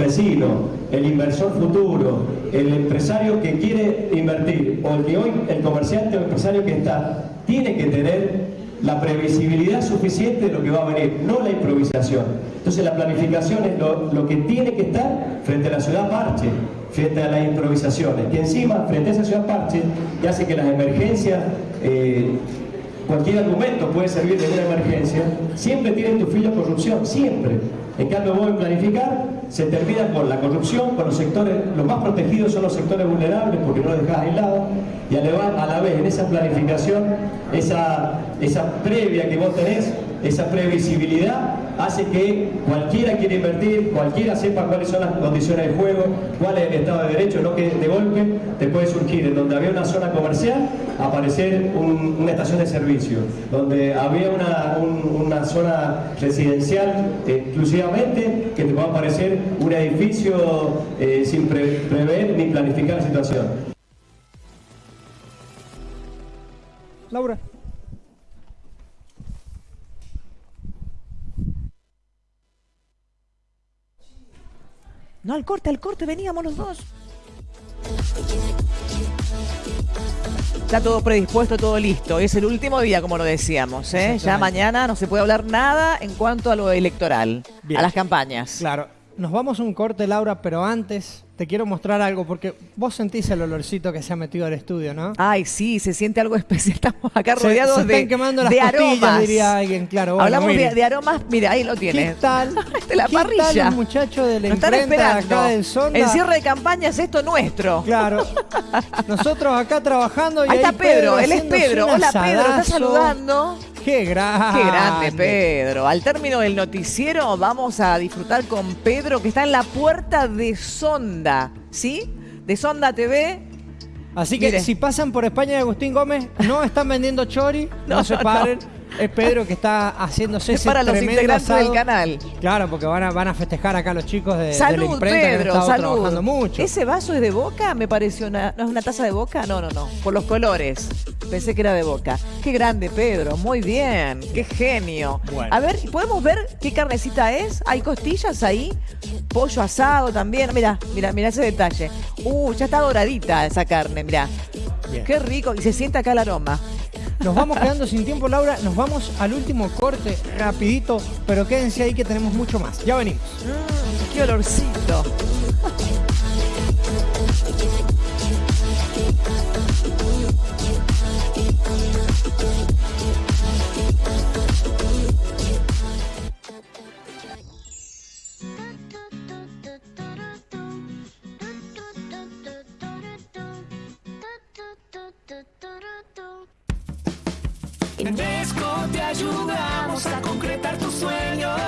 vecino, el inversor futuro, el empresario que quiere invertir o el que hoy, el comerciante o empresario que está, tiene que tener la previsibilidad suficiente de lo que va a venir, no la improvisación. Entonces la planificación es lo, que tiene que estar frente a la ciudad parche, frente a las improvisaciones, que encima, frente a esa ciudad parche, que hace que las emergencias, eh, cualquier argumento puede servir de una emergencia, siempre tienen tu filo corrupción, siempre. En cambio, vos en planificar se termina con la corrupción, con los sectores, los más protegidos son los sectores vulnerables porque no los dejás aislados, y a la vez en esa planificación, esa, esa previa que vos tenés, esa previsibilidad hace que cualquiera quiera invertir, cualquiera sepa cuáles son las condiciones de juego, cuál es el Estado de Derecho, no que de golpe te puede surgir en donde había una zona comercial, aparecer una estación de servicio, donde había una, zona residencial exclusivamente, que te pueda aparecer un edificio eh, sin prever ni planificar la situación. Laura. No, al corte, al corte, veníamos los dos. Está todo predispuesto, todo listo. Es el último día, como lo decíamos. ¿eh? Ya mañana no se puede hablar nada en cuanto a lo electoral, a las campañas. Claro. Nos vamos a un corte, Laura, pero antes te quiero mostrar algo, porque vos sentís el olorcito que se ha metido al estudio, ¿no? Ay, sí, se siente algo especial. Estamos acá rodeados se, están quemando las de aromas. diría alguien, claro. Hablamos de, aromas, mira, ahí lo tienes. ¿Qué tal? de la parrilla. Tal los muchachos de la imprenta acá del Sonda? El cierre de campaña es esto nuestro. Claro. Nosotros acá trabajando y ahí, está Pedro, él es Pedro. Hola Pedro, está saludando. Qué grande. Qué grande, Pedro. Al término del noticiero vamos a disfrutar con Pedro, que está en la puerta de Sonda, ¿sí? De Sonda TV. Así que si pasan por España de Agustín Gómez, no están vendiendo chori, no, se paren es Pedro que está haciéndose es para los integrantes del canal. Claro, porque van a, van a festejar acá los chicos de, salud, la imprenta Pedro, que salud. trabajando mucho. ¿Ese vaso es de boca? Me pareció una. ¿No es una taza de boca? No, no, no. Por los colores. Pensé que era de boca. Qué grande, Pedro. Muy bien. Qué genio. A ver, ¿podemos ver qué carnecita es? ¿Hay costillas ahí? Pollo asado también. Mira, mira, mira ese detalle. Uh, ya está doradita esa carne, mira. Qué rico. Y se siente acá el aroma. Nos vamos quedando sin tiempo, Laura. Nos vamos al último corte, rapidito, pero quédense ahí que tenemos mucho más. Ya venimos. Mm, qué olorcito. En te ayudamos a concretar tus sueños.